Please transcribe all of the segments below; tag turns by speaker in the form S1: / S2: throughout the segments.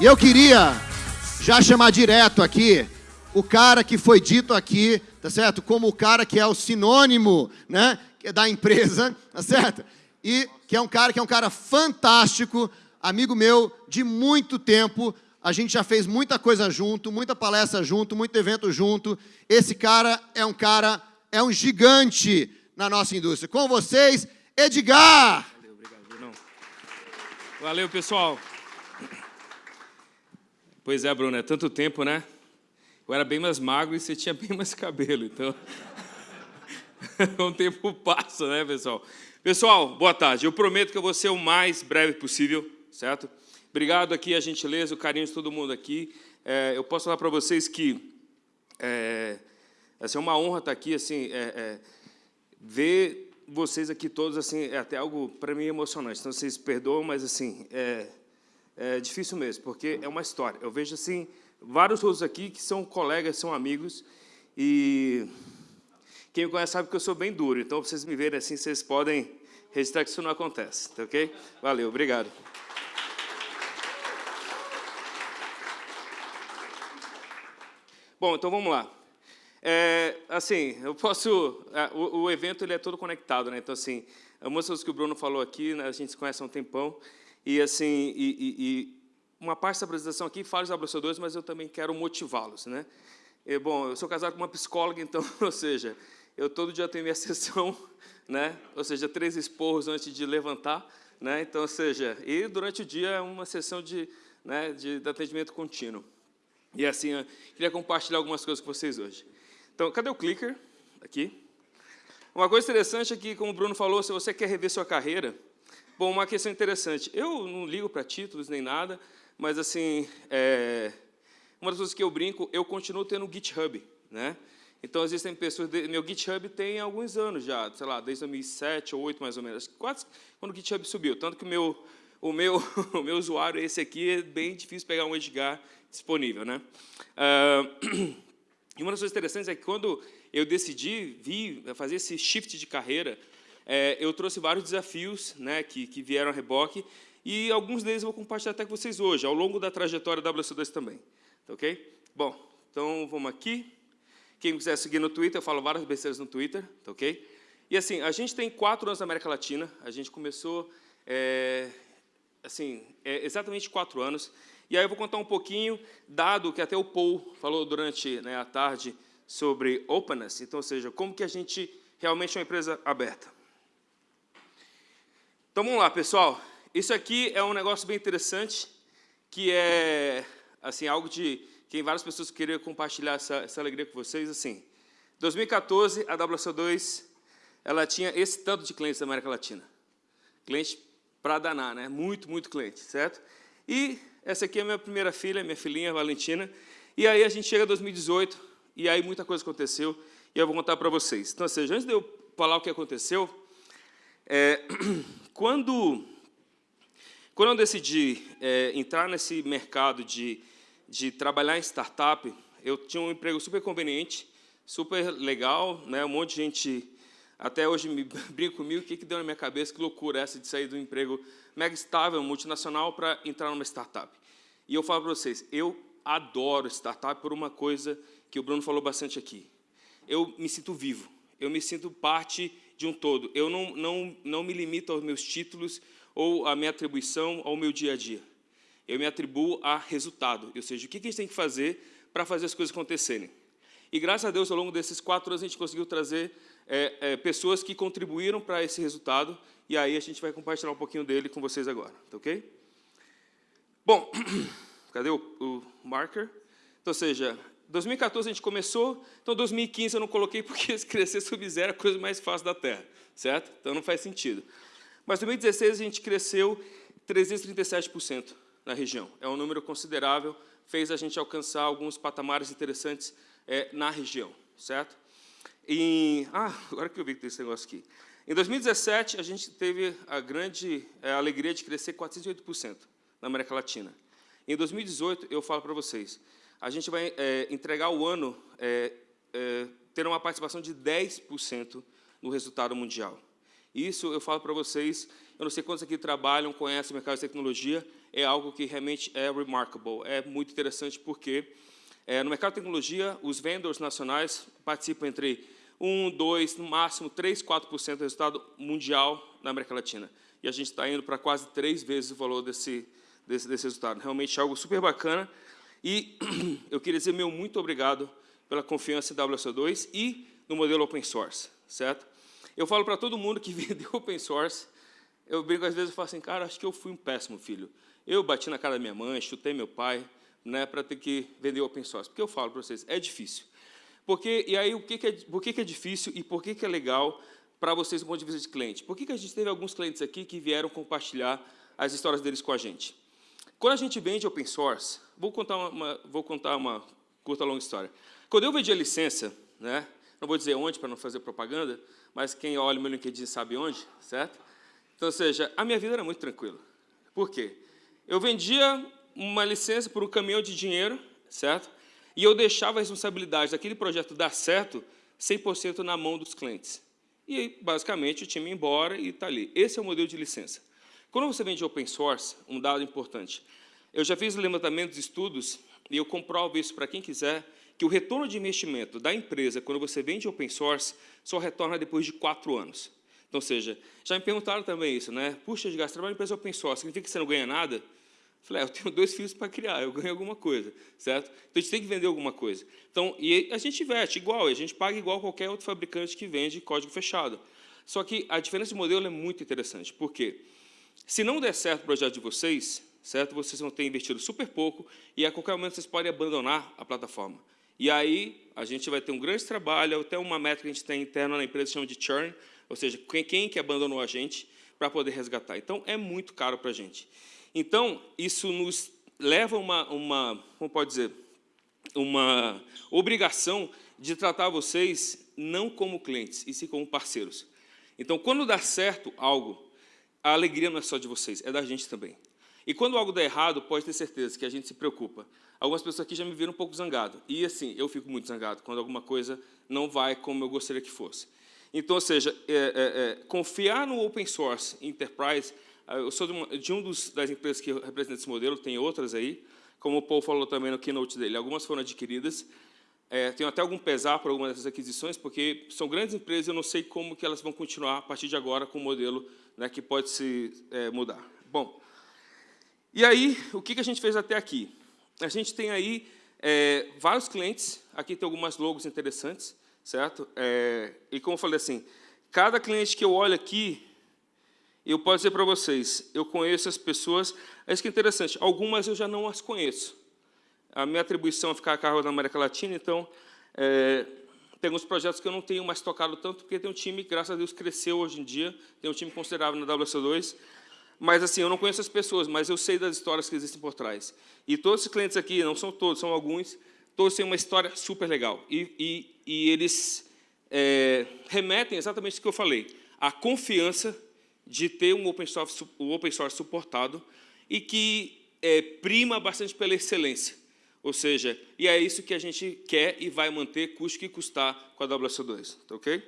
S1: E eu queria já chamar direto aqui o cara que foi dito aqui, tá certo? Como o cara que é o sinônimo, né, da empresa, tá certo? E que é um cara que é um cara fantástico, amigo meu de muito tempo. A gente já fez muita coisa junto, muita palestra junto, muito evento junto. Esse cara é um cara, é um gigante na nossa indústria. Com vocês, Edgar!
S2: Valeu, obrigado, Brunão. Valeu, pessoal. Pois é, Bruno, é tanto tempo, né? Eu era bem mais magro e você tinha bem mais cabelo, então... o tempo passa, né, pessoal? Pessoal, boa tarde. Eu prometo que eu vou ser o mais breve possível, certo? Obrigado aqui a gentileza, o carinho de todo mundo aqui. É, eu posso falar para vocês que é, assim, é uma honra estar aqui, assim, é, é, ver vocês aqui todos, assim, é até algo para mim emocionante. Então vocês perdoam, mas assim é, é difícil mesmo, porque é uma história. Eu vejo assim vários outros aqui que são colegas, são amigos, e quem me conhece sabe que eu sou bem duro, então, vocês me verem assim, vocês podem registrar que isso não acontece, tá ok? Valeu, obrigado. Bom, então vamos lá. É, assim, eu posso... É, o, o, evento ele é todo conectado, né? Então, assim, algumas coisas que o Bruno falou aqui, né, a gente se conhece há um tempão, e, assim, e, e, e uma parte da apresentação aqui fala dos abraçadores, mas eu também quero motivá-los. Né? E, bom, eu sou casado com uma psicóloga, então, ou seja, eu todo dia tenho minha sessão, né? ou seja, três esporros antes de levantar, né? então, ou seja, e durante o dia é uma sessão de, né, de, de atendimento contínuo. E assim, eu queria compartilhar algumas coisas com vocês hoje. Então, cadê o clicker? Aqui. Uma coisa interessante é que, como o Bruno falou, se você quer rever sua carreira, bom, uma questão interessante, eu não ligo para títulos nem nada, mas assim, é, uma das coisas que eu brinco, eu continuo tendo GitHub, né? Então, existem pessoas... Meu GitHub tem alguns anos já, sei lá, desde 2007 ou 2008, mais ou menos. Quase quando o GitHub subiu. Tanto que o meu, o meu, o meu usuário, esse aqui, é bem difícil pegar um Edgar disponível. Né? Uh, e uma das coisas interessantes é que quando eu decidi vir fazer esse shift de carreira, é, eu trouxe vários desafios né, que, que vieram a reboque, e alguns deles eu vou compartilhar até com vocês hoje, ao longo da trajetória da WC2 também. Tá ok? Bom, então vamos aqui. Quem quiser seguir no Twitter, eu falo várias besteiras no Twitter, tá ok? E assim, a gente tem quatro anos na América Latina, a gente começou, é, assim, é, exatamente quatro anos, e aí eu vou contar um pouquinho, dado que até o Paul falou durante né, a tarde sobre openness, então, ou seja, como que a gente realmente é uma empresa aberta. Então, vamos lá, pessoal. Isso aqui é um negócio bem interessante, que é assim algo de que várias pessoas queriam compartilhar essa, essa alegria com vocês. Assim, 2014, a WC2 ela tinha esse tanto de clientes da América Latina. Cliente para danar, né? Muito, muito cliente, certo? E essa aqui é a minha primeira filha, minha filhinha, Valentina. E aí a gente chega a 2018, e aí muita coisa aconteceu, e eu vou contar para vocês. Então, ou seja, antes de eu falar o que aconteceu, é, quando quando eu decidi é, entrar nesse mercado de, de trabalhar em startup, eu tinha um emprego super conveniente, super legal, né? um monte de gente até hoje me brinca comigo, o que, que deu na minha cabeça, que loucura essa de sair do emprego mega estável, multinacional, para entrar numa startup. E eu falo para vocês, eu adoro startup por uma coisa que o Bruno falou bastante aqui. Eu me sinto vivo, eu me sinto parte de um todo. Eu não, não, não me limito aos meus títulos, ou a minha atribuição ao meu dia a dia. Eu me atribuo a resultado, ou seja, o que a gente tem que fazer para fazer as coisas acontecerem. E graças a Deus, ao longo desses quatro anos, a gente conseguiu trazer é, é, pessoas que contribuíram para esse resultado, e aí a gente vai compartilhar um pouquinho dele com vocês agora, tá ok? Bom, cadê o, o marker? Então, ou seja, 2014 a gente começou, então 2015 eu não coloquei porque crescer sub-zero é a coisa mais fácil da Terra, certo? Então não faz sentido. Mas em 2016 a gente cresceu 337% na região. É um número considerável, fez a gente alcançar alguns patamares interessantes é, na região, certo? Ah, agora que eu vi que tem esse negócio aqui. Em 2017, a gente teve a grande é, alegria de crescer 408% na América Latina. Em 2018, eu falo para vocês, a gente vai é, entregar o ano é, é, ter uma participação de 10% no resultado mundial. Isso eu falo para vocês, eu não sei quantos aqui trabalham, conhecem o mercado de tecnologia, é algo que realmente é remarkable, é muito interessante, porque é, no mercado de tecnologia, os vendors nacionais participam entre 1, 2, no máximo 3, 4% do resultado mundial na América Latina. E a gente está indo para quase três vezes o valor desse, desse, desse resultado. Realmente é algo super bacana. E eu queria dizer meu muito obrigado pela confiança em WSO2 e no modelo open source, certo? Eu falo para todo mundo que vendeu open source, eu brinco às vezes e falo assim, cara, acho que eu fui um péssimo filho. Eu bati na cara da minha mãe, chutei meu pai, né, para ter que vender open source. Porque eu falo para vocês, é difícil. Porque, e aí, o que, que é, por que, que é difícil e por que, que é legal para vocês do ponto de vista de cliente? Por que, que a gente teve alguns clientes aqui que vieram compartilhar as histórias deles com a gente? Quando a gente vende open source, vou contar uma, vou contar uma curta, longa história. Quando eu vendi a licença, né, não vou dizer onde para não fazer propaganda, mas quem olha o meu LinkedIn sabe onde, certo? Então, ou seja, a minha vida era muito tranquila. Por quê? Eu vendia uma licença por um caminhão de dinheiro, certo? E eu deixava a responsabilidade daquele projeto dar certo 100% na mão dos clientes. E, basicamente, o time ia embora e está ali. Esse é o modelo de licença. Quando você vende open source, um dado importante, eu já fiz levantamentos de estudos, e eu comprovo isso para quem quiser, que o retorno de investimento da empresa, quando você vende open source, só retorna depois de quatro anos. Então, ou seja, já me perguntaram também isso, né? Puxa, de gastar trabalho em empresa open source, significa que você não ganha nada? Falei, é, eu tenho dois filhos para criar, eu ganho alguma coisa, certo? Então, a gente tem que vender alguma coisa. Então, e a gente investe igual, a gente paga igual qualquer outro fabricante que vende código fechado. Só que a diferença de modelo é muito interessante. Por quê? Se não der certo o projeto de vocês, certo? Vocês vão ter investido super pouco e a qualquer momento vocês podem abandonar a plataforma. E aí a gente vai ter um grande trabalho, até uma métrica que a gente tem interna na empresa chama de churn, ou seja, quem, quem que abandonou a gente para poder resgatar. Então, é muito caro para a gente. Então, isso nos leva uma, uma, como pode dizer, uma obrigação de tratar vocês não como clientes, e sim como parceiros. Então, quando dá certo algo, a alegria não é só de vocês, é da gente também. E quando algo dá errado, pode ter certeza que a gente se preocupa. Algumas pessoas aqui já me viram um pouco zangado. E assim, eu fico muito zangado quando alguma coisa não vai como eu gostaria que fosse. Então, ou seja, é, é, é, confiar no open source enterprise ah, eu sou de, uma, de um dos, das empresas que representam esse modelo, tem outras aí, como o Paul falou também no keynote dele, algumas foram adquiridas, é, tenho até algum pesar por algumas dessas aquisições, porque são grandes empresas e eu não sei como que elas vão continuar a partir de agora com o modelo né, que pode se é, mudar. Bom, e aí, o que, a gente fez até aqui? A gente tem aí é, vários clientes, aqui tem algumas logos interessantes, certo? É, e como eu falei assim, cada cliente que eu olho aqui, eu posso dizer para vocês, eu conheço as pessoas, é isso que é interessante, algumas eu já não as conheço. A minha atribuição é ficar a cargo da América Latina, então, é, tem alguns projetos que eu não tenho mais tocado tanto, porque tem um time, graças a Deus, cresceu hoje em dia, tem um time considerável na WC2, mas assim, eu não conheço as pessoas, mas eu sei das histórias que existem por trás. E todos os clientes aqui, não são todos, são alguns, todos têm uma história super legal. E, e, e eles é, remetem exatamente o que eu falei, a confiança de ter um open source, um open source suportado e que é, prima bastante pela excelência. Ou seja, e é isso que a gente quer e vai manter, custe que custar com a WSO2. Tá ok?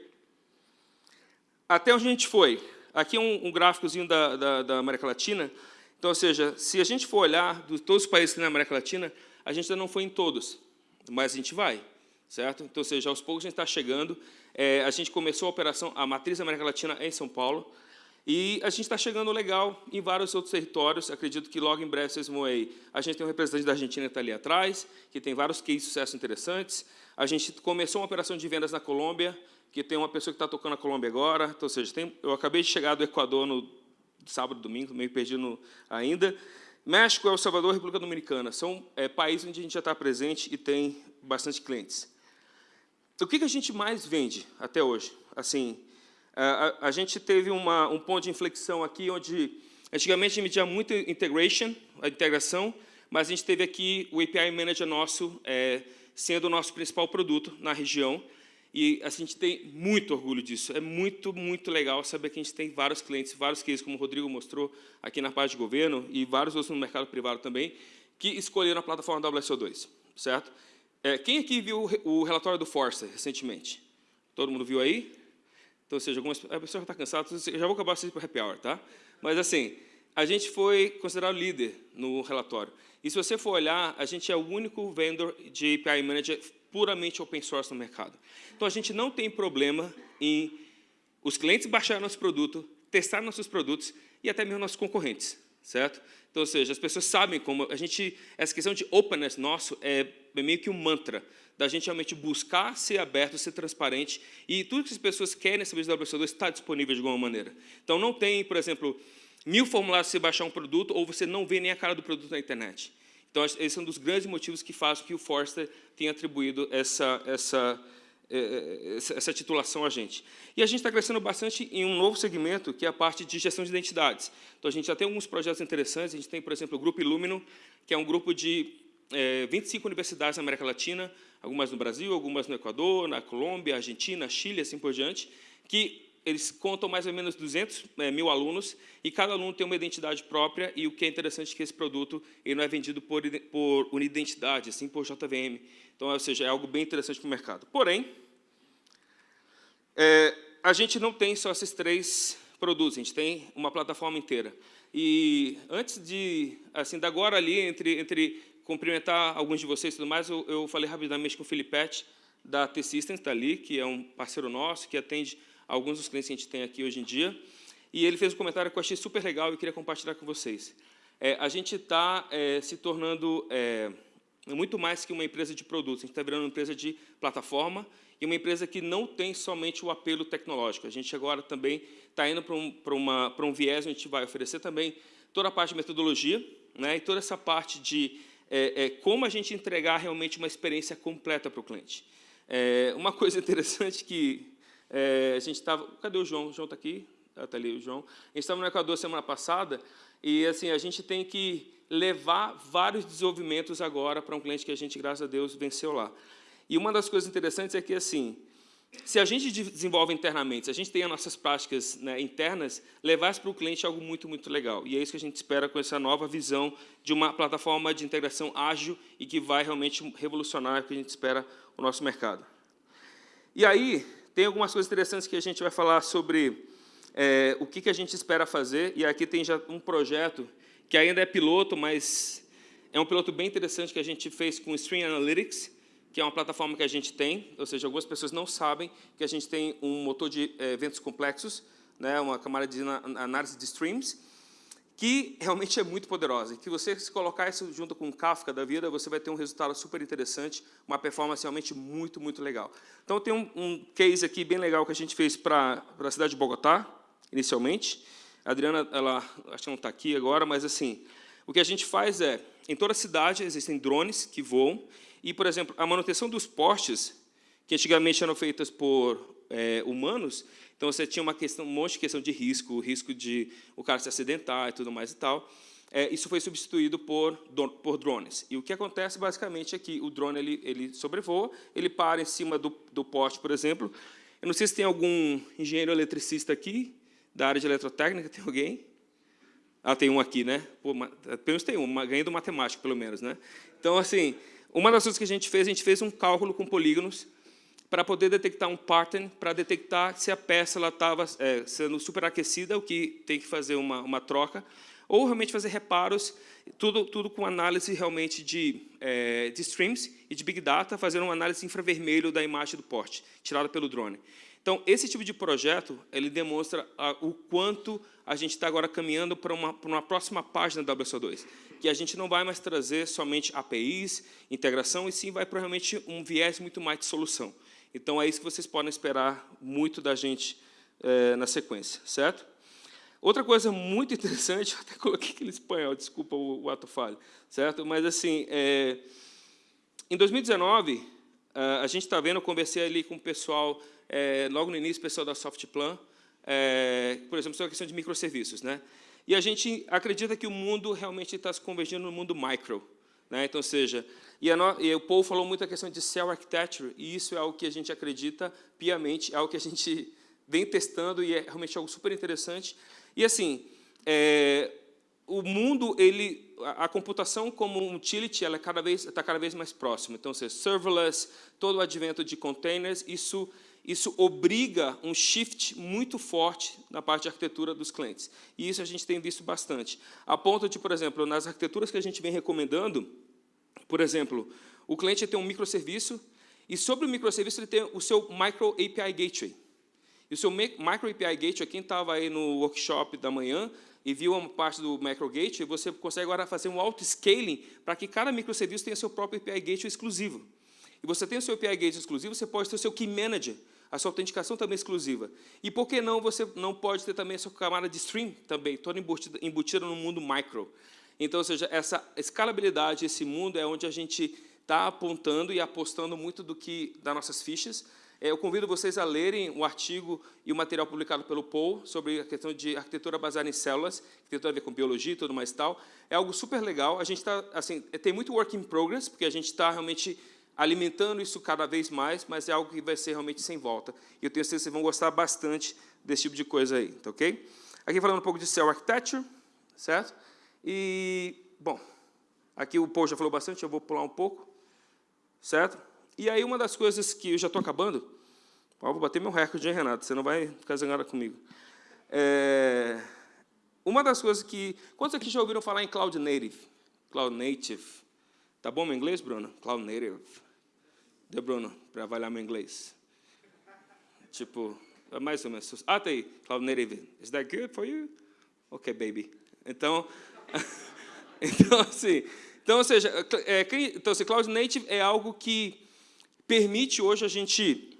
S2: Até onde a gente foi? Aqui é um, um gráficozinho da, da, da, América Latina. Então, ou seja, se a gente for olhar de todos os países na América Latina, a gente ainda não foi em todos, mas a gente vai, certo? Então, ou seja, aos poucos a gente está chegando. É, a gente começou a operação, a matriz da América Latina é em São Paulo, e a gente está chegando legal em vários outros territórios, acredito que logo em breve vocês vão aí. A gente tem um representante da Argentina que está ali atrás, que tem vários cases de sucesso interessantes. A gente começou uma operação de vendas na Colômbia, que tem uma pessoa que está tocando na Colômbia agora. Então, ou seja, tem, eu acabei de chegar do Equador no sábado, domingo, meio perdido ainda. México, El Salvador e República Dominicana. São é, países onde a gente já está presente e tem bastante clientes. O que, que a gente mais vende até hoje? Assim, a, a gente teve uma, um ponto de inflexão aqui, onde antigamente a gente tinha muito integration, a integração, mas a gente teve aqui o API Manager nosso é, sendo o nosso principal produto na região, e a gente tem muito orgulho disso. É muito, muito legal saber que a gente tem vários clientes, vários cases, como o Rodrigo mostrou aqui na parte de governo, e vários outros no mercado privado também, que escolheram a plataforma WSO2, certo? É, quem aqui viu o relatório do Força recentemente? Todo mundo viu aí? Então, ou seja, algumas, a pessoa já está cansada, já vou acabar assim para happy hour, tá? Mas, assim, a gente foi considerado líder no relatório. E se você for olhar, a gente é o único vendor de API Manager puramente open source no mercado. Então, a gente não tem problema em os clientes baixarem nosso produto, testar nossos produtos e até mesmo nossos concorrentes, certo? Então, ou seja, as pessoas sabem como a gente, essa questão de openness nosso é meio que um mantra, da gente realmente buscar ser aberto, ser transparente, e tudo que as pessoas querem saber do WSO2 está disponível de alguma maneira. Então, não tem, por exemplo, mil formulários para você baixar um produto, ou você não vê nem a cara do produto na internet. Então, esse é um dos grandes motivos que faz que o Forrester tenha atribuído essa, essa, é, é, essa titulação a gente. E a gente está crescendo bastante em um novo segmento, que é a parte de gestão de identidades. Então, a gente já tem alguns projetos interessantes. A gente tem, por exemplo, o Grupo Illumino, que é um grupo de é, 25 universidades na América Latina, algumas no Brasil, algumas no Equador, na Colômbia, Argentina, Chile, assim por diante, que eles contam mais ou menos 200 é, mil alunos, e cada aluno tem uma identidade própria, e o que é interessante é que esse produto ele não é vendido por, por unidentidade, assim por JVM. Então, ou seja, é algo bem interessante para o mercado. Porém, é, a gente não tem só esses três produtos, a gente tem uma plataforma inteira. E antes de, assim, da agora ali, entre, entre cumprimentar alguns de vocês e tudo mais, eu, eu falei rapidamente com o Filipete, da T-Systems, está ali, que é um parceiro nosso, que atende alguns dos clientes que a gente tem aqui hoje em dia. E ele fez um comentário que eu achei super legal e queria compartilhar com vocês. É, a gente está é, se tornando é, muito mais que uma empresa de produtos, a gente está virando uma empresa de plataforma e uma empresa que não tem somente o apelo tecnológico. A gente agora também está indo para um, para uma, um viés a gente vai oferecer também toda a parte de metodologia né, e toda essa parte de é, é, como a gente entregar realmente uma experiência completa para o cliente. É, uma coisa interessante que é, a gente estava... Cadê o João? O João está aqui? Está ali o João. A gente estava no Equador semana passada e assim a gente tem que levar vários desenvolvimentos agora para um cliente que a gente, graças a Deus, venceu lá. E uma das coisas interessantes é que, assim, se a gente desenvolve internamente, se a gente tem as nossas práticas né, internas, levar isso para o cliente é algo muito, muito legal. E é isso que a gente espera com essa nova visão de uma plataforma de integração ágil e que vai realmente revolucionar o que a gente espera o nosso mercado. E aí, tem algumas coisas interessantes que a gente vai falar sobre é, o que, que a gente espera fazer. E aqui tem já um projeto que ainda é piloto, mas é um piloto bem interessante que a gente fez com o Stream Analytics, que é uma plataforma que a gente tem, ou seja, algumas pessoas não sabem que a gente tem um motor de eh, eventos complexos, né, uma camada de análise de streams, que realmente é muito poderosa. Que você, se colocar isso junto com o Kafka da vida, você vai ter um resultado super interessante, uma performance realmente muito, muito legal. Então, tem um, um case aqui bem legal que a gente fez para a cidade de Bogotá, inicialmente. A Adriana, ela, acho que não está aqui agora, mas assim, o que a gente faz é, em toda a cidade existem drones que voam, e, por exemplo, a manutenção dos postes, que antigamente eram feitas por é, humanos, então você tinha uma questão, um monte de questão de risco, o risco de o cara se acidentar e tudo mais e tal. É, isso foi substituído por, por drones. E o que acontece, basicamente, é que o drone ele, ele sobrevoa, ele para em cima do, do poste, por exemplo. Eu não sei se tem algum engenheiro eletricista aqui, da área de eletrotécnica, tem alguém? Ah, tem um aqui, né? Pô, pelo menos tem um, ganhei do matemático, pelo menos, né? Então, assim, uma das coisas que a gente fez, a gente fez um cálculo com polígonos para poder detectar um pattern, para detectar se a peça estava é, sendo superaquecida, o que tem que fazer uma, uma troca, ou realmente fazer reparos, tudo, tudo com análise realmente de, é, de streams e de Big Data, fazendo uma análise infravermelho da imagem do porte, tirada pelo drone. Então, esse tipo de projeto, ele demonstra a, o quanto a gente está agora caminhando para uma, para uma próxima página da WSO2 que a gente não vai mais trazer somente APIs, integração, e sim vai para realmente um viés muito mais de solução. Então, é isso que vocês podem esperar muito da gente é, na sequência, certo? Outra coisa muito interessante, eu até coloquei aquele espanhol, desculpa o, o ato falho, certo? Mas, assim, é, em 2019, a gente está vendo, eu conversei ali com o pessoal, é, logo no início, o pessoal da Softplan, é, por exemplo, sobre a questão de microserviços. Né? E a gente acredita que o mundo realmente está se convergindo no mundo micro. Né? Então, seja, e, a, e o Paul falou muito a questão de cell architecture, e isso é algo que a gente acredita piamente, é algo que a gente vem testando e é realmente algo super interessante. E, assim, é, o mundo, ele, a, a, computação como um utility, ela é cada vez está cada vez mais próxima. Então, seja, serverless, todo o advento de containers, isso isso obriga um shift muito forte na parte de arquitetura dos clientes. E isso a gente tem visto bastante. A ponto de, por exemplo, nas arquiteturas que a gente vem recomendando, por exemplo, o cliente tem um microserviço e sobre o microserviço ele tem o seu Micro API Gateway. E o seu Micro API Gateway, quem estava aí no workshop da manhã e viu uma parte do Micro Gateway, você consegue agora fazer um auto-scaling para que cada microserviço tenha seu próprio API Gateway exclusivo. E você tem o seu API Gateway exclusivo, você pode ter o seu Key Manager, a sua autenticação também exclusiva. E por que não você não pode ter também a sua camada de stream também, toda embutida, embutida no mundo micro. Então, ou seja, essa escalabilidade, esse mundo é onde a gente está apontando e apostando muito do que das nossas fichas. É, eu convido vocês a lerem o artigo e o material publicado pelo Paul sobre a questão de arquitetura baseada em células, que tem tudo a ver com biologia e tudo mais tal. É algo super legal. A gente está, assim, tem muito work in progress, porque a gente está realmente alimentando isso cada vez mais, mas é algo que vai ser realmente sem volta. E eu tenho certeza que vocês vão gostar bastante desse tipo de coisa aí, tá ok? Aqui falando um pouco de Cell Architecture, certo? E, bom, aqui o Paul já falou bastante, eu vou pular um pouco, certo? E aí uma das coisas que eu já estou acabando, ó, vou bater meu recorde, hein, Renato? Você não vai ficar zangada comigo. É, uma das coisas que... Quantos aqui já ouviram falar em Cloud Native? Cloud Native. Tá bom meu inglês, Bruno? Cloud Native. Deu, Bruno, para avaliar meu inglês. Tipo, é mais ou menos. Ah, tá aí, Cloud Native. Is that good for you? Ok, baby. Então, então assim, então, ou seja, é, então, assim, Cloud Native é algo que permite hoje a gente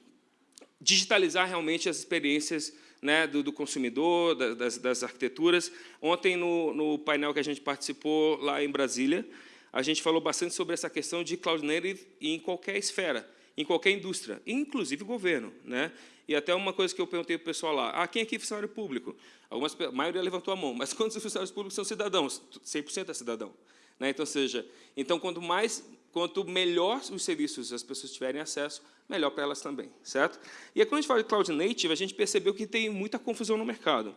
S2: digitalizar realmente as experiências né, do, do, consumidor, das, das, arquiteturas. Ontem, no, no painel que a gente participou lá em Brasília, a gente falou bastante sobre essa questão de cloud native em qualquer esfera, em qualquer indústria, inclusive governo. Né? E até uma coisa que eu perguntei para o pessoal lá, ah, quem aqui é funcionário público? Algumas, a maioria levantou a mão, mas quantos funcionários públicos são cidadãos? 100% é cidadão. Né? Então, seja, então, quanto mais, quanto melhor os serviços as pessoas tiverem acesso, melhor para elas também, certo? E quando a gente fala de Cloud Native, a gente percebeu que tem muita confusão no mercado.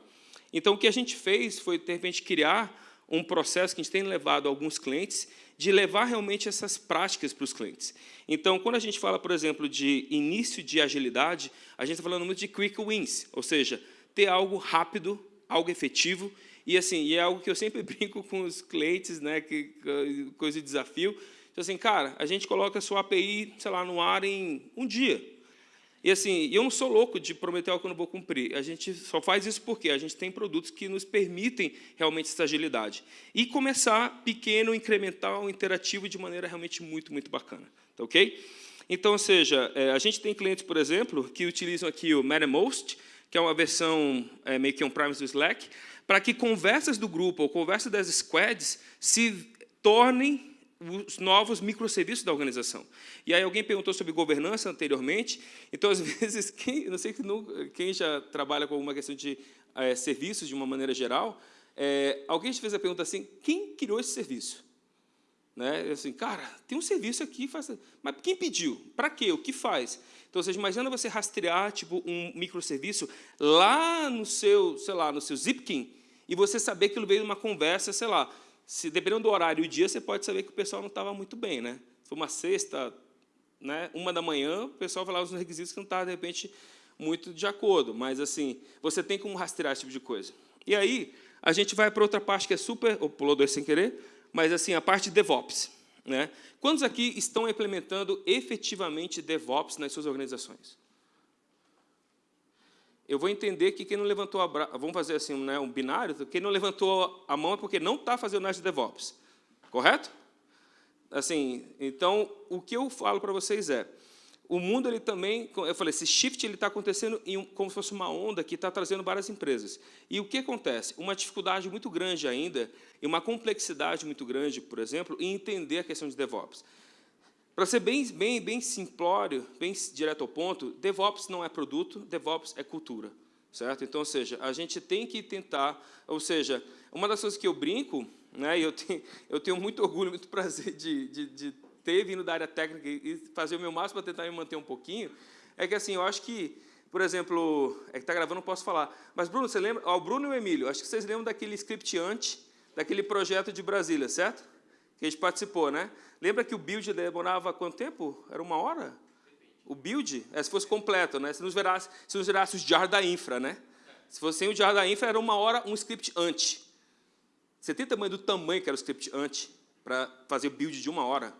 S2: Então, o que a gente fez foi, de repente, criar um processo que a gente tem levado a alguns clientes de levar realmente essas práticas para os clientes. Então, quando a gente fala, por exemplo, de início de agilidade, a gente está falando muito de quick wins, ou seja, ter algo rápido, algo efetivo, e assim, e é algo que eu sempre brinco com os clientes, né, que coisa de desafio. Então, assim, cara, a gente coloca a sua API, sei lá, no ar em um dia. E assim, eu não sou louco de prometer algo que eu não vou cumprir. A gente só faz isso porque a gente tem produtos que nos permitem realmente essa agilidade. E começar pequeno, incremental, interativo de maneira realmente muito, muito bacana. Tá ok? Então, ou seja, é, a gente tem clientes, por exemplo, que utilizam aqui o Mattermost, que é uma versão é, meio que um premise do Slack, para que conversas do grupo ou conversas das squads se tornem os novos microserviços da organização. E aí alguém perguntou sobre governança anteriormente, então, às vezes, quem, não sei quem já trabalha com alguma questão de é, serviços de uma maneira geral, é, alguém te fez a pergunta assim, quem criou esse serviço? Né? Assim, cara, tem um serviço aqui, faz... mas quem pediu? Para quê? O que faz? Então, você imagina você rastrear tipo, um microserviço lá no seu, sei lá, no seu Zipkin, e você saber que ele veio de uma conversa, sei lá, se dependendo do horário e dia, você pode saber que o pessoal não estava muito bem. Né? Foi uma sexta, né, uma da manhã, o pessoal falava os requisitos que não estava, de repente, muito de acordo. Mas, assim, você tem como rastrear esse tipo de coisa. E aí, a gente vai para outra parte que é super... Ou pulou dois sem querer, mas, assim, a parte de DevOps. Né? Quantos aqui estão implementando efetivamente DevOps nas suas organizações? Eu vou entender que quem não levantou a vamos fazer assim né, um binário, quem não levantou a mão é porque não está fazendo nada de DevOps, correto? Assim, então, o que eu falo para vocês é, o mundo ele também, eu falei, esse shift ele está acontecendo em como se fosse uma onda que está trazendo várias empresas. E o que acontece? Uma dificuldade muito grande ainda, e uma complexidade muito grande, por exemplo, em entender a questão de DevOps. Para ser bem, bem, bem simplório, bem direto ao ponto, DevOps não é produto, DevOps é cultura. Certo? Então, ou seja, a gente tem que tentar, ou seja, uma das coisas que eu brinco, né, eu tenho, eu tenho muito orgulho, muito prazer de, de, de ter vindo da área técnica e fazer o meu máximo para tentar me manter um pouquinho, é que assim, eu acho que, por exemplo, é que está gravando, não posso falar, mas Bruno, você lembra? O Bruno e o Emílio, acho que vocês lembram daquele script antes, daquele projeto de Brasília, certo? Que a gente participou, né? Lembra que o build demorava quanto tempo? Era uma hora? o build, é se fosse completo, né? se, nos gerasse, se nos gerasse os jar da infra. Né? Se fosse sem o jar da infra, era uma hora um script anti. Você tem tamanho do tamanho que era o script anti para fazer o build de uma hora?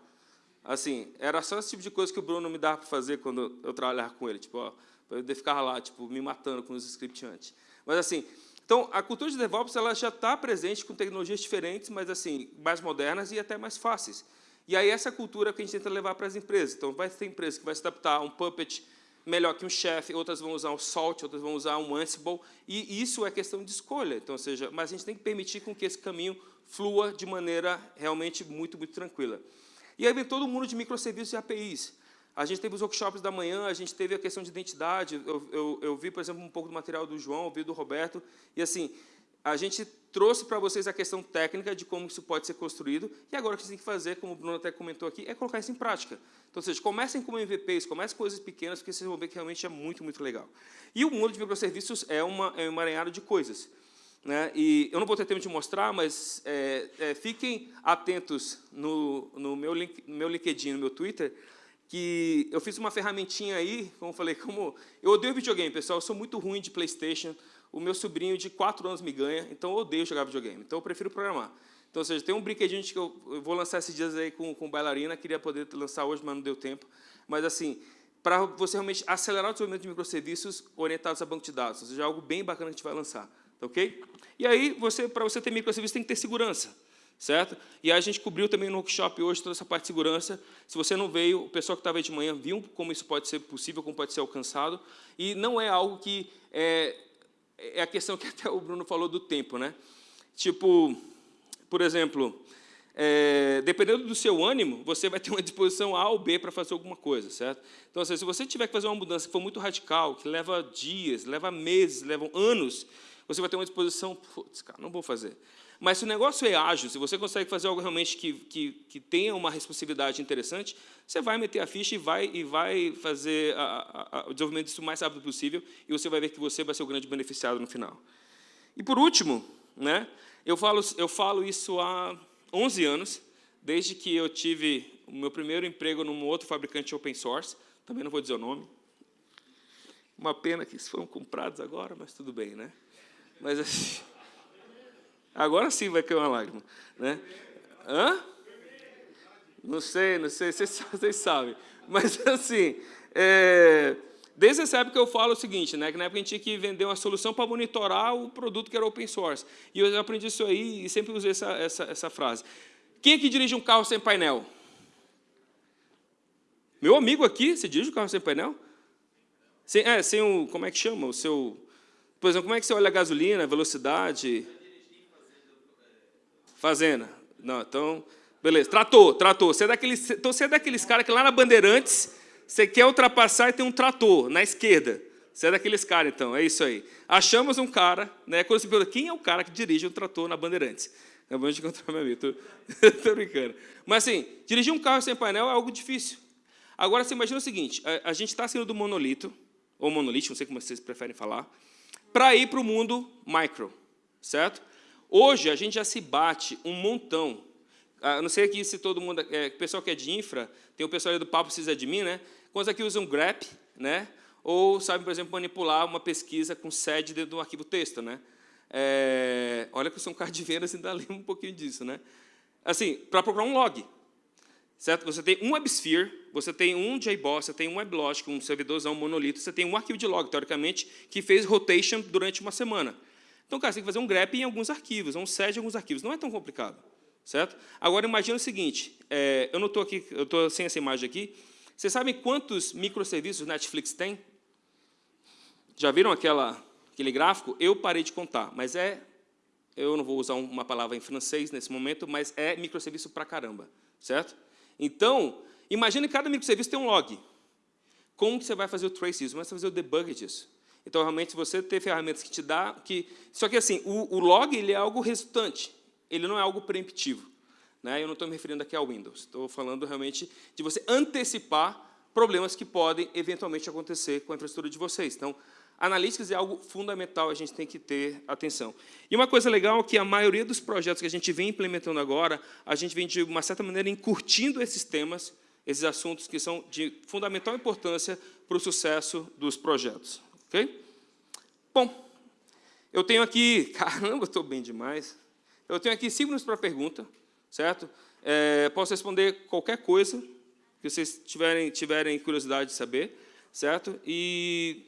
S2: Assim, era só esse tipo de coisa que o Bruno me dava para fazer quando eu trabalhava com ele. Tipo, para eu ficar lá, tipo, me matando com os scripts anti. Mas, assim, então, a cultura de DevOps ela já está presente com tecnologias diferentes, mas assim mais modernas e até mais fáceis. E aí essa cultura que a gente tenta levar para as empresas. Então, vai ter empresa que vai se adaptar a um Puppet melhor que um Chef, outras vão usar um Salt, outras vão usar um Ansible, e isso é questão de escolha. Então, seja, mas a gente tem que permitir com que esse caminho flua de maneira realmente muito, muito tranquila. E aí vem todo mundo de microserviços e APIs. A gente teve os workshops da manhã, a gente teve a questão de identidade. Eu, eu, eu vi, por exemplo, um pouco do material do João, vi do Roberto. E, assim, a gente trouxe para vocês a questão técnica de como isso pode ser construído. E agora o que gente tem que fazer, como o Bruno até comentou aqui, é colocar isso em prática. Então, ou seja, comecem com MVPs, comecem com coisas pequenas, porque vocês vão ver que realmente é muito, muito legal. E o mundo de microserviços é, uma, é um emaranhado de coisas. Né? E eu não vou ter tempo de mostrar, mas é, é, fiquem atentos no, no, meu link, no meu LinkedIn, no meu Twitter, que eu fiz uma ferramentinha aí, como eu falei, como eu odeio videogame, pessoal, eu sou muito ruim de Playstation, o meu sobrinho de 4 anos me ganha, então eu odeio jogar videogame, então eu prefiro programar. Então, ou seja, tem um brinquedinho que eu, vou lançar esses dias aí com, com bailarina, queria poder lançar hoje, mas não deu tempo. Mas, assim, para você realmente acelerar o desenvolvimento de microserviços orientados a banco de dados, ou seja, algo bem bacana que a gente vai lançar. Tá ok? E aí, você, para você ter microserviços, tem que ter segurança certo? E a gente cobriu também no workshop hoje toda essa parte de segurança. Se você não veio, o pessoal que estava aí de manhã viu como isso pode ser possível, como pode ser alcançado. E não é algo que... É, é a questão que até o Bruno falou do tempo, né? Tipo, por exemplo, é, dependendo do seu ânimo, você vai ter uma disposição A ou B para fazer alguma coisa, certo? Então, assim, se você tiver que fazer uma mudança que for muito radical, que leva dias, leva meses, leva anos, você vai ter uma disposição, putz, cara, não vou fazer. Mas se o negócio é ágil, se você consegue fazer algo realmente que, que, que tenha uma responsividade interessante, você vai meter a ficha e vai, e vai fazer a, a, o desenvolvimento disso o mais rápido possível e você vai ver que você vai ser o grande beneficiado no final. E, por último, né, eu, falo, eu falo isso há 11 anos, desde que eu tive o meu primeiro emprego num outro fabricante open source, também não vou dizer o nome. Uma pena que eles foram comprados agora, mas tudo bem, né? Mas assim... Agora sim vai cair uma lágrima. Né? Hã? Não sei, não sei, vocês, vocês sabem. Mas, assim, é, desde essa época eu falo o seguinte, né, que na época a gente tinha que vender uma solução para monitorar o produto que era open source. E eu aprendi isso aí e sempre usei essa, essa, essa frase. Quem é que dirige um carro sem painel? Meu amigo aqui, você dirige um carro sem painel? Sem, é, sem o, como é que chama? O seu, por exemplo, como é que você olha a gasolina, a velocidade? Fazenda. Não, então, beleza. Trator, trator. Você é daqueles, então você é daqueles caras que lá na Bandeirantes, você quer ultrapassar e tem um trator na esquerda. Você é daqueles caras, então, é isso aí. Achamos um cara, né? Quando você pergunta, quem é o cara que dirige um trator na Bandeirantes? Acabamos de encontrar meu amigo, estou brincando. Mas assim, dirigir um carro sem painel é algo difícil. Agora, você imagina o seguinte, a, a gente está saindo do monolito, ou monolito, não sei como vocês preferem falar, para ir para o mundo micro, certo? Hoje, a gente já se bate um montão. Ah, não sei aqui se todo mundo... É, o pessoal que é de infra, tem o pessoal do Papo Precisa de Mim, né? Quantos aqui usam grep, né? Ou sabem, por exemplo, manipular uma pesquisa com sede dentro de um arquivo texto, né? É, olha que eu sou um cara de vendas ainda lembro um pouquinho disso, né? Assim, para procurar um log, certo? Você tem um WebSphere, você tem um JBoss, você tem um WebLogic, um servidorzão, um monolito, você tem um arquivo de log, teoricamente, que fez rotation durante uma semana. Então, cara, você tem que fazer um grep em alguns arquivos, um set em alguns arquivos. Não é tão complicado, certo? Agora, imagina o seguinte, é, eu não estou aqui, eu estou sem essa imagem aqui. Vocês sabem quantos microserviços Netflix tem? Já viram aquela, aquele gráfico? Eu parei de contar, mas é, eu não vou usar uma palavra em francês nesse momento, mas é microserviço pra caramba, certo? Então, imagine que cada microserviço tem um log. Como que você vai fazer o trace disso? Como você vai fazer o debug disso? Então, realmente, você ter ferramentas que te dá... Que, só que, assim, o, o log ele é algo resultante, ele não é algo preemptivo. Né? Eu não estou me referindo aqui ao Windows, estou falando realmente de você antecipar problemas que podem, eventualmente, acontecer com a infraestrutura de vocês. Então, Analytics é algo fundamental, a gente tem que ter atenção. E uma coisa legal é que a maioria dos projetos que a gente vem implementando agora, a gente vem, de uma certa maneira, encurtindo esses temas esses assuntos que são de fundamental importância para o sucesso dos projetos. Ok? Bom, eu tenho aqui... Caramba, estou bem demais. Eu tenho aqui cinco minutos para pergunta, certo? É, posso responder qualquer coisa que vocês tiverem, tiverem curiosidade de saber, certo? E,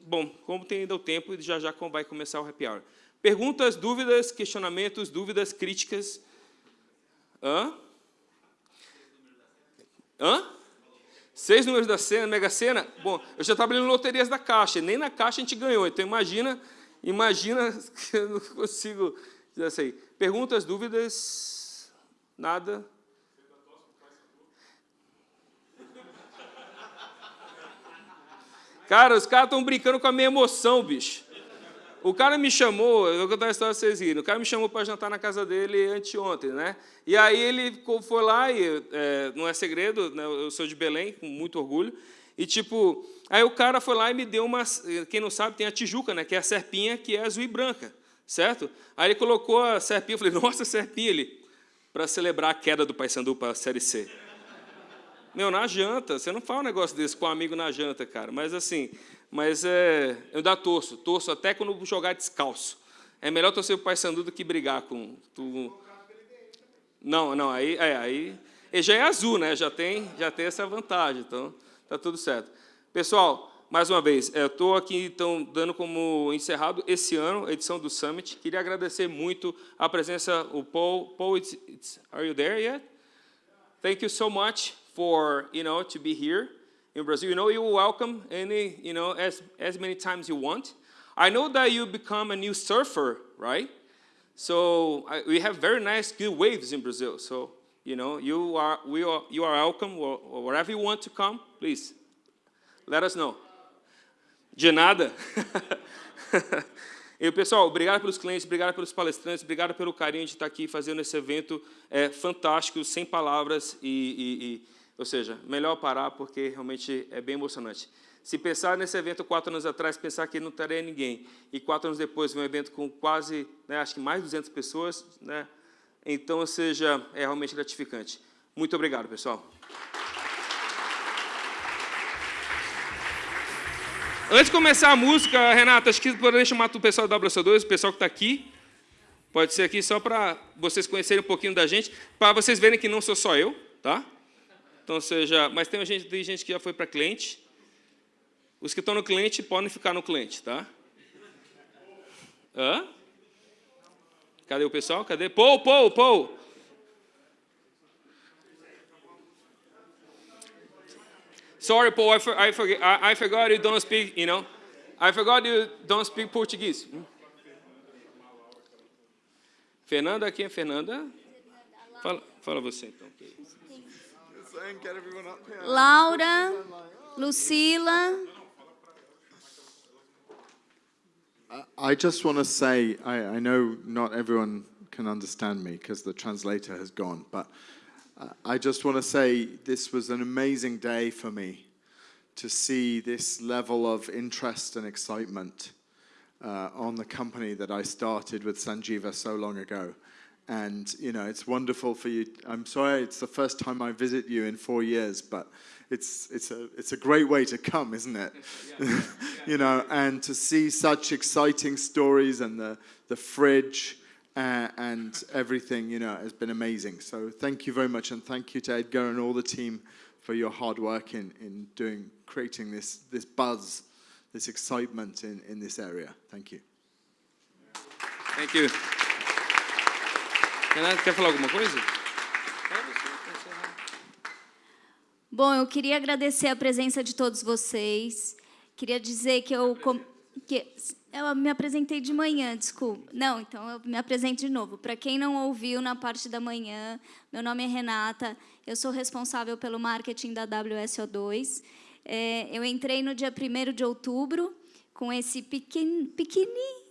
S2: bom, como tem ainda o tempo, já já vai começar o happy hour. Perguntas, dúvidas, questionamentos, dúvidas, críticas. Hã? Hã? Seis números da cena, Mega Sena? Bom, eu já trabalhei em loterias da Caixa, nem na Caixa a gente ganhou, então imagina, imagina que eu não consigo dizer assim. Perguntas, dúvidas? Nada? Cara, os caras estão brincando com a minha emoção, bicho. O cara me chamou, eu vou contar a história para vocês rirem, o cara me chamou para jantar na casa dele anteontem, né? E aí ele foi lá, e é, não é segredo, né? eu sou de Belém, com muito orgulho, e tipo, aí o cara foi lá e me deu uma, quem não sabe, tem a Tijuca, né? Que é a serpinha que é azul e branca, certo? Aí ele colocou a serpinha, eu falei, nossa, serpinha, ele, para celebrar a queda do Paysandu para a Série C. Meu, na janta, você não fala um negócio desse com um amigo na janta, cara, mas assim, mas é, eu ainda torço, torço até quando jogar descalço. É melhor torcer para o Paysandu do que brigar com... Tu... Não, não, aí, é, aí... Ele já é azul, né? Já tem, já tem essa vantagem, então tá tudo certo. Pessoal, mais uma vez, eu estou aqui então dando como encerrado esse ano a edição do Summit. Queria agradecer muito a presença o Paul. Paul, it's, it's, are you there yet? Thank you so much for you know to be here. In Brazil. You know, you're welcome any, you know, as, as many times you want. I know that you become a new surfer, right? So I, we have very nice, good waves in Brazil. So, you know, you are, we are, you are welcome wherever you want to come, please, let us know. De nada. E, pessoal, obrigado pelos clientes, obrigado pelos palestrantes, obrigado pelo carinho de estar aqui fazendo esse evento é, fantástico, sem palavras e, e, e ou seja, melhor parar porque realmente é bem emocionante. Se pensar nesse evento quatro anos atrás, pensar que não teria ninguém, e quatro anos depois um evento com quase, né, acho que mais de 200 pessoas, né, então, ou seja, é realmente gratificante. Muito obrigado, pessoal. Antes de começar a música, Renata, acho que poderia chamar o pessoal da WC2, o pessoal que está aqui. Pode ser aqui só para vocês conhecerem um pouquinho da gente, para vocês verem que não sou só eu, tá? Então, seja, mas tem gente, tem gente que já foi para cliente. Os que estão no cliente podem ficar no cliente, tá? Hã? Cadê o pessoal? Cadê? Paul, Paul, Paul. Sorry, Paul, I, for, I, forget, I, I forgot you don't speak, you know. I forgot you don't speak Portuguese. Fernanda, quem é Fernanda? Fala, fala você, então.
S3: Laura, Lucila.
S4: I just want to say, I, I, know not everyone can understand me because the translator has gone, but uh, I just want to say this was an amazing day for me to see this level of interest and excitement uh, on the company that I started with Sanjeeva so long ago. And, you know, it's wonderful for you. I'm sorry, it's the first time I visit you in four years, but it's, it's, a, it's a great way to come, isn't it? Yeah, yeah, you know, and to see such exciting stories and the, the fridge uh, and everything, you know, has been amazing. So thank you very much, and thank you to Edgar and all the team for your hard work in, in doing, creating this, this buzz, this excitement in, in this area. Thank you.
S2: Thank you. Renato, quer falar alguma coisa?
S3: Bom, eu queria agradecer a presença de todos vocês. Queria dizer que eu, que eu me apresentei de manhã, desculpa. Não, então eu me apresento de novo. Para quem não ouviu na parte da manhã, meu nome é Renata, eu sou responsável pelo marketing da WSO2. É, eu entrei no dia 1 de outubro com esse pequeno, pequenininho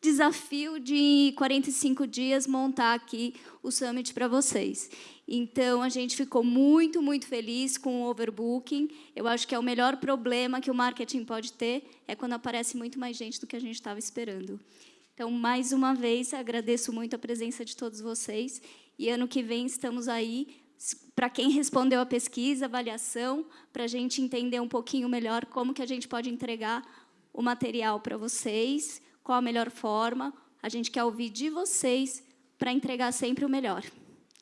S3: desafio de 45 dias montar aqui o Summit para vocês. Então, a gente ficou muito, muito feliz com o overbooking. Eu acho que é o melhor problema que o marketing pode ter, é quando aparece muito mais gente do que a gente estava esperando. Então, mais uma vez, agradeço muito a presença de todos vocês. E ano que vem estamos aí para quem respondeu a pesquisa, avaliação, para a gente entender um pouquinho melhor como que a gente pode entregar o material para vocês, qual a melhor forma. A gente quer ouvir de vocês para entregar sempre o melhor.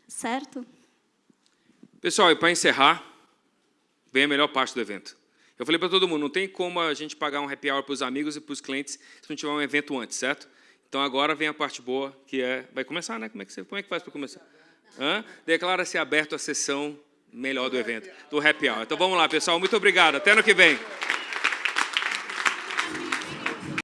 S3: Certo?
S2: Pessoal, e para encerrar, vem a melhor parte do evento. Eu falei para todo mundo, não tem como a gente pagar um happy hour para os amigos e para os clientes se não tiver um evento antes, certo? Então agora vem a parte boa, que é... Vai começar, né? Como é que, você, como é que faz para começar? Declara-se aberto a sessão melhor do evento, do happy hour. Então vamos lá, pessoal. Muito obrigado. Até ano que vem.